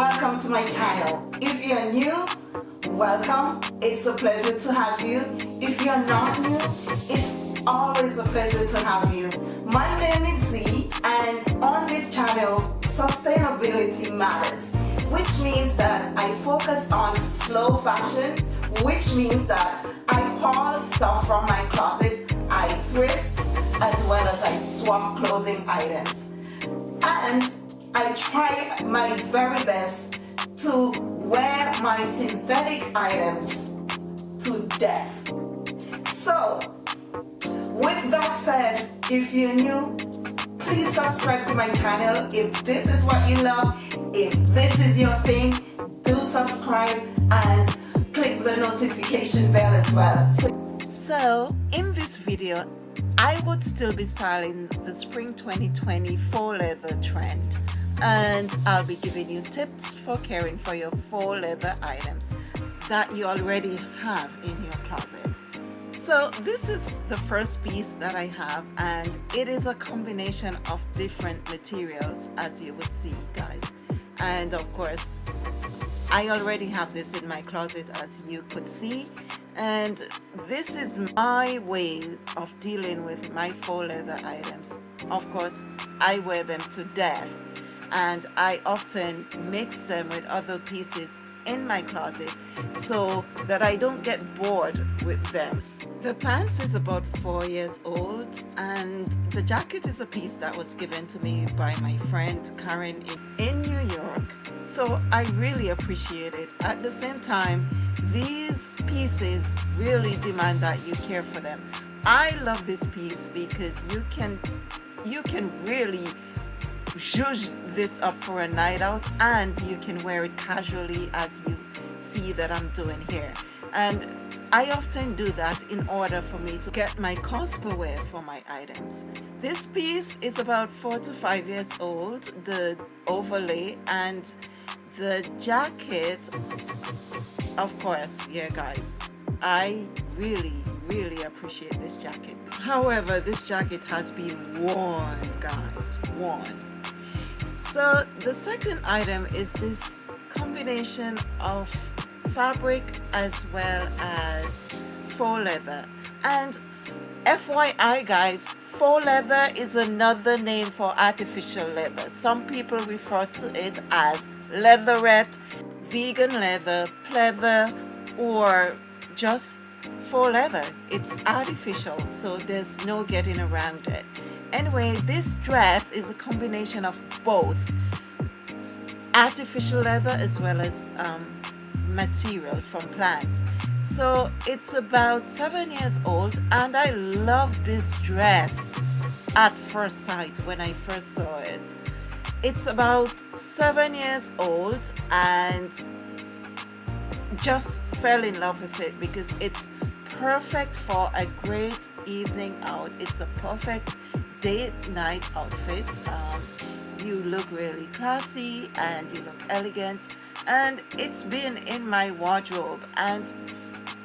welcome to my channel. If you're new, welcome. It's a pleasure to have you. If you're not new, it's always a pleasure to have you. My name is Z and on this channel, sustainability matters, which means that I focus on slow fashion, which means that I haul stuff from my closet, I thrift, as well as I swap clothing items. And I try my very best to wear my synthetic items to death. So, with that said, if you're new, please subscribe to my channel. If this is what you love, if this is your thing, do subscribe and click the notification bell as well. So, so in this video, I would still be styling the spring 2020 faux leather trend and I'll be giving you tips for caring for your faux leather items that you already have in your closet. So this is the first piece that I have and it is a combination of different materials as you would see guys. And of course I already have this in my closet as you could see. And this is my way of dealing with my faux leather items. Of course I wear them to death and I often mix them with other pieces in my closet so that I don't get bored with them. The pants is about four years old and the jacket is a piece that was given to me by my friend Karen in, in New York so I really appreciate it. At the same time these pieces really demand that you care for them. I love this piece because you can you can really zhuzh this up for a night out and you can wear it casually as you see that I'm doing here and I often do that in order for me to get my per wear for my items. This piece is about four to five years old, the overlay and the jacket, of course, yeah guys, I really, really appreciate this jacket. However, this jacket has been worn, guys, worn. So the second item is this combination of fabric as well as faux leather. And FYI guys, faux leather is another name for artificial leather. Some people refer to it as leatherette, vegan leather, pleather, or just faux leather. It's artificial, so there's no getting around it. Anyway, this dress is a combination of both artificial leather as well as um, material from plants. So it's about seven years old and I love this dress at first sight when I first saw it. It's about seven years old and just fell in love with it because it's perfect for a great evening out. It's a perfect date night outfit. Um, you look really classy and you look elegant and it's been in my wardrobe. And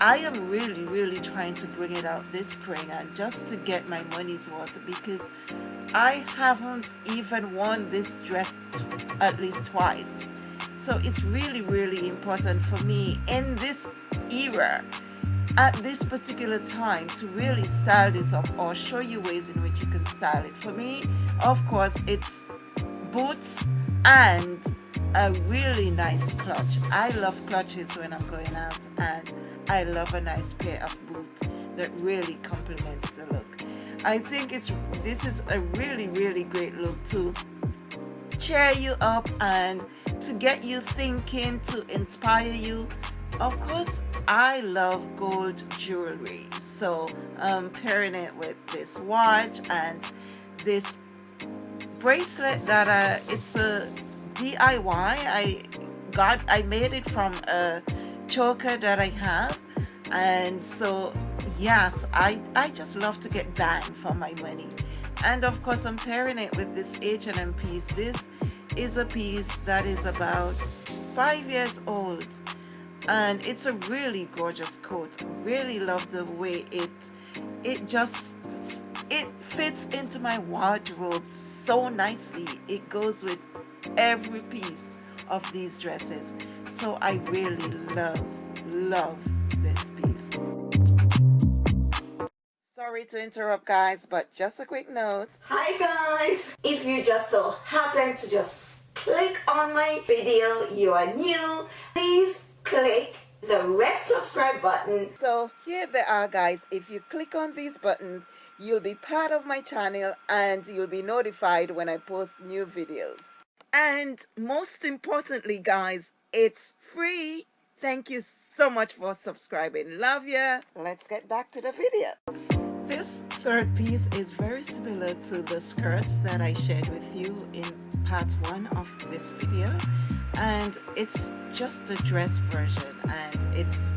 I am really really trying to bring it out this spring and just to get my money's worth because I haven't even worn this dress at least twice so it's really really important for me in this era at this particular time to really style this up or show you ways in which you can style it. For me, of course, it's boots and a really nice clutch. I love clutches when I'm going out and I love a nice pair of boots that really complements the look. I think it's this is a really really great look to cheer you up and to get you thinking to inspire you. Of course I love gold jewelry so I'm pairing it with this watch and this bracelet that uh, it's a DIY I got I made it from a choker that I have. And so yes I I just love to get bang for my money and of course I'm pairing it with this H&M piece. This is a piece that is about five years old. And it's a really gorgeous coat. Really love the way it it just it fits into my wardrobe so nicely. It goes with every piece of these dresses. So I really love love this sorry to interrupt guys but just a quick note. Hi guys. If you just so happen to just click on my video you are new please click the red subscribe button. So here they are guys. If you click on these buttons you'll be part of my channel and you'll be notified when I post new videos. And most importantly guys it's free. Thank you so much for subscribing. Love ya. Let's get back to the video this third piece is very similar to the skirts that I shared with you in part one of this video. And it's just a dress version. And it's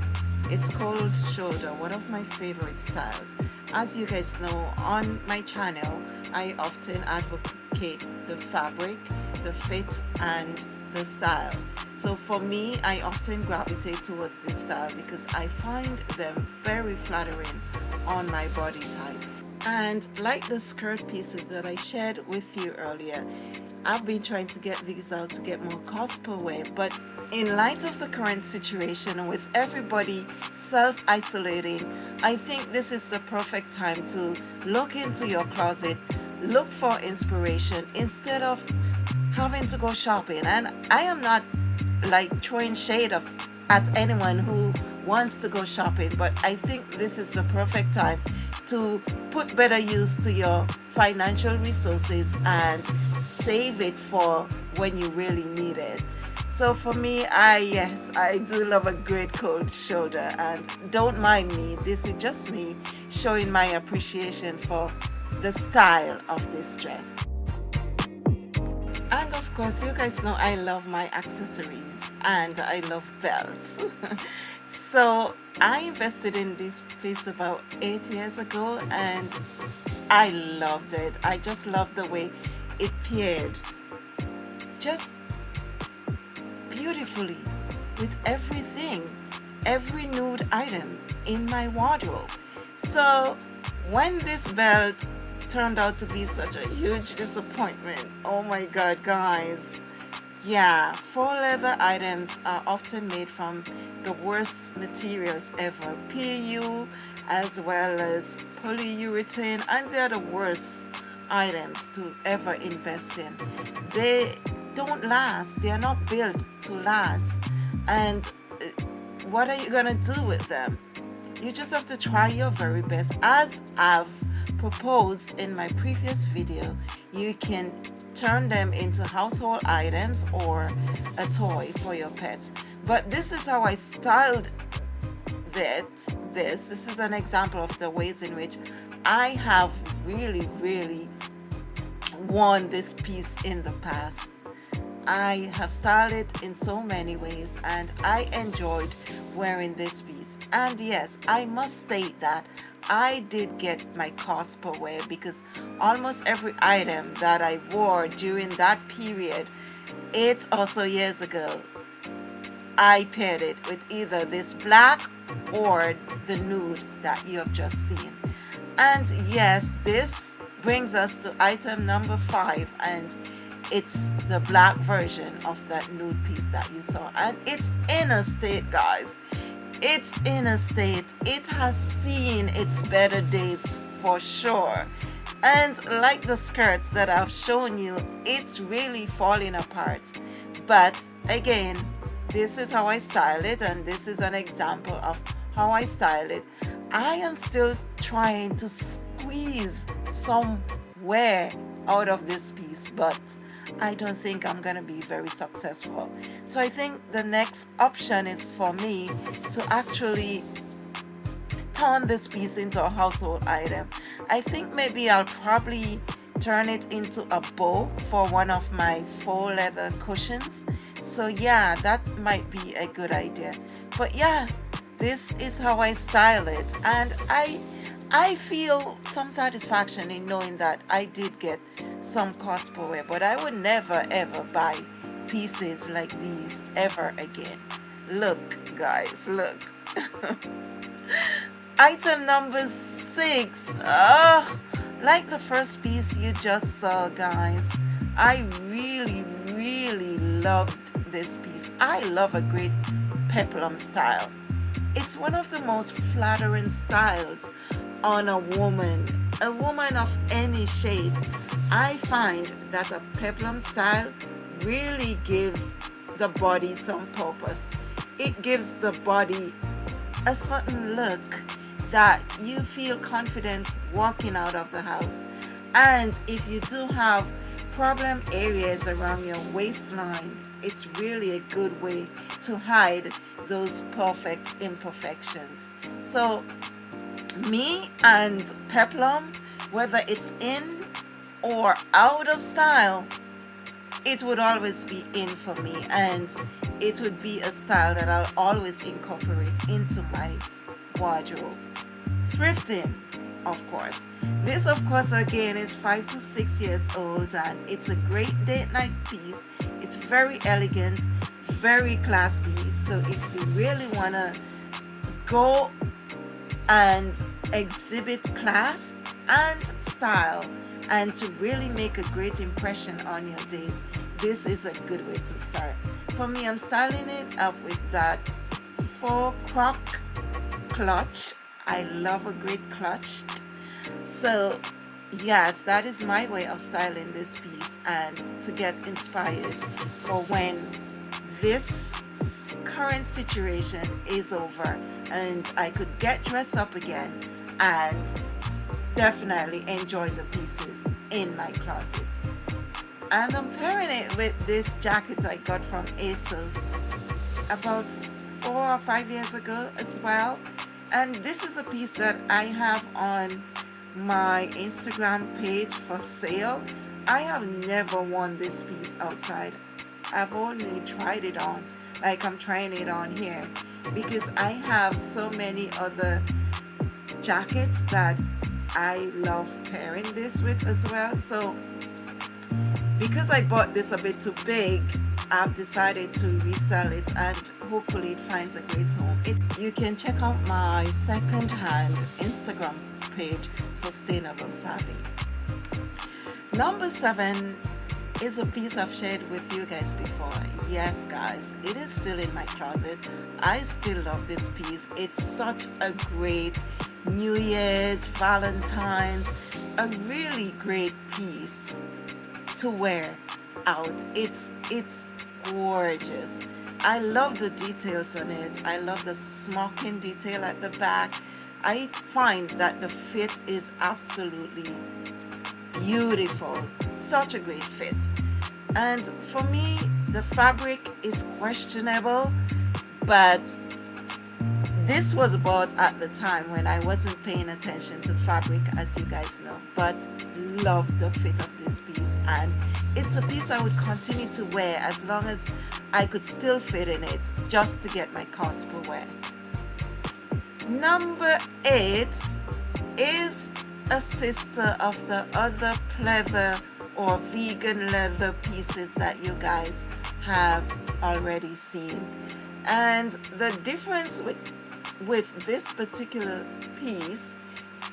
it's cold shoulder one of my favorite styles. As you guys know on my channel I often advocate the fabric the fit and the style. So for me I often gravitate towards this style because I find them very flattering on my body type. And like the skirt pieces that I shared with you earlier I've been trying to get these out to get more cost per wear. But in light of the current situation with everybody self-isolating I think this is the perfect time to look into your closet look for inspiration instead of having to go shopping. And I am not like throwing shade of at anyone who wants to go shopping but I think this is the perfect time to put better use to your financial resources and save it for when you really need it. So for me I yes I do love a great cold shoulder and don't mind me. This is just me showing my appreciation for the style of this dress and of course you guys know I love my accessories and I love belts. So I invested in this piece about eight years ago and I loved it. I just loved the way it paired just beautifully with everything every nude item in my wardrobe. So when this belt turned out to be such a huge disappointment. Oh my god guys. Yeah faux leather items are often made from the worst materials ever. PU as well as polyurethane and they're the worst items to ever invest in. They don't last. They are not built to last. And uh, what are you gonna do with them? You just have to try your very best as I've proposed in my previous video you can turn them into household items or a toy for your pets but this is how I styled that this. This is an example of the ways in which I have really really worn this piece in the past I have styled it in so many ways and I enjoyed wearing this piece. And yes I must state that I did get my cost per wear because almost every item that I wore during that period eight or so years ago I paired it with either this black or the nude that you have just seen. And yes this brings us to item number five and it's the black version of that nude piece that you saw. And it's in a state guys. It's in a state. It has seen its better days for sure. And like the skirts that I've shown you it's really falling apart. But again this is how I style it and this is an example of how I style it. I am still trying to squeeze some wear out of this piece but I don't think I'm gonna be very successful. So I think the next option is for me to actually turn this piece into a household item. I think maybe I'll probably turn it into a bow for one of my faux leather cushions. So yeah that might be a good idea. But yeah this is how I style it. And I I feel some satisfaction in knowing that I did get some cost per wear but I would never ever buy pieces like these ever again. Look guys look. Item number six. Oh, like the first piece you just saw guys. I really really loved this piece. I love a great peplum style. It's one of the most flattering styles on a woman a woman of any shape I find that a peplum style really gives the body some purpose. It gives the body a certain look that you feel confident walking out of the house. And if you do have problem areas around your waistline it's really a good way to hide those perfect imperfections. So me and peplum whether it's in or out of style it would always be in for me and it would be a style that I'll always incorporate into my wardrobe. Thrifting of course. This of course again is five to six years old and it's a great date night piece. It's very elegant very classy. So if you really want to go and exhibit class and style and to really make a great impression on your date this is a good way to start. For me I'm styling it up with that faux croc clutch. I love a great clutch. So yes that is my way of styling this piece and to get inspired for when this current situation is over and I could get dressed up again and definitely enjoy the pieces in my closet. And I'm pairing it with this jacket I got from ASOS about four or five years ago as well. And this is a piece that I have on my Instagram page for sale. I have never worn this piece outside. I've only tried it on like I'm trying it on here. Because I have so many other jackets that I love pairing this with as well. So because I bought this a bit too big I've decided to resell it and hopefully it finds a great home. It, you can check out my second-hand Instagram page Sustainable Savvy. Number seven is a piece I've shared with you guys before yes guys it is still in my closet I still love this piece it's such a great New Year's, Valentine's, a really great piece to wear out. It's, it's gorgeous. I love the details on it. I love the smocking detail at the back. I find that the fit is absolutely beautiful. Such a great fit. And for me, the fabric is questionable, but this was bought at the time when I wasn't paying attention to fabric as you guys know but love the fit of this piece and it's a piece I would continue to wear as long as I could still fit in it just to get my cost per wear. Number eight is a sister of the other pleather or vegan leather pieces that you guys have already seen. And the difference with with this particular piece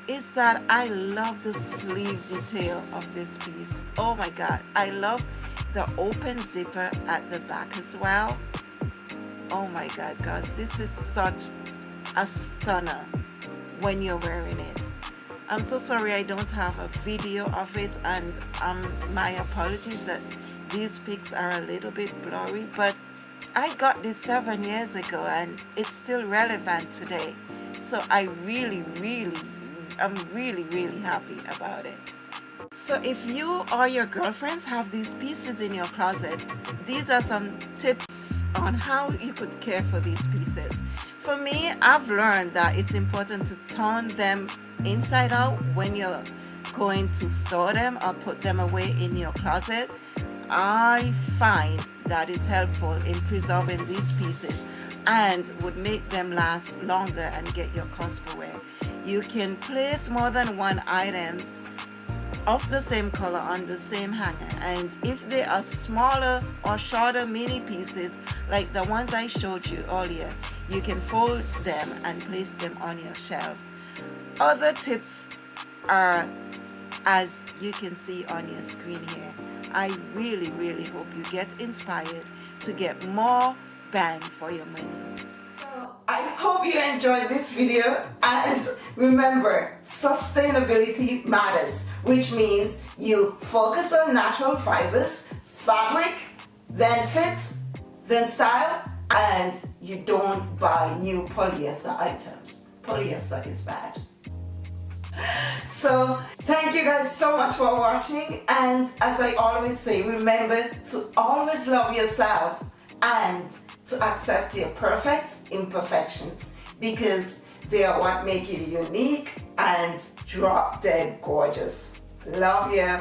is that I love the sleeve detail of this piece. Oh my god I love the open zipper at the back as well. Oh my god guys this is such a stunner when you're wearing it I'm so sorry I don't have a video of it and um, my apologies that these pics are a little bit blurry but I got this seven years ago and it's still relevant today. So I really, really, I'm really, really happy about it. So if you or your girlfriends have these pieces in your closet, these are some tips on how you could care for these pieces. For me, I've learned that it's important to turn them inside out when you're going to store them or put them away in your closet. I find that is helpful in preserving these pieces and would make them last longer and get your cost per wear. You can place more than one items of the same color on the same hanger and if they are smaller or shorter mini pieces like the ones I showed you earlier you can fold them and place them on your shelves. Other tips are as you can see on your screen here. I really, really hope you get inspired to get more bang for your money. I hope you enjoyed this video and remember sustainability matters which means you focus on natural fibers, fabric, then fit, then style and you don't buy new polyester items. Polyester is bad. So thank you guys so much for watching and as I always say remember to always love yourself and to accept your perfect imperfections because they are what make you unique and drop dead gorgeous. Love you.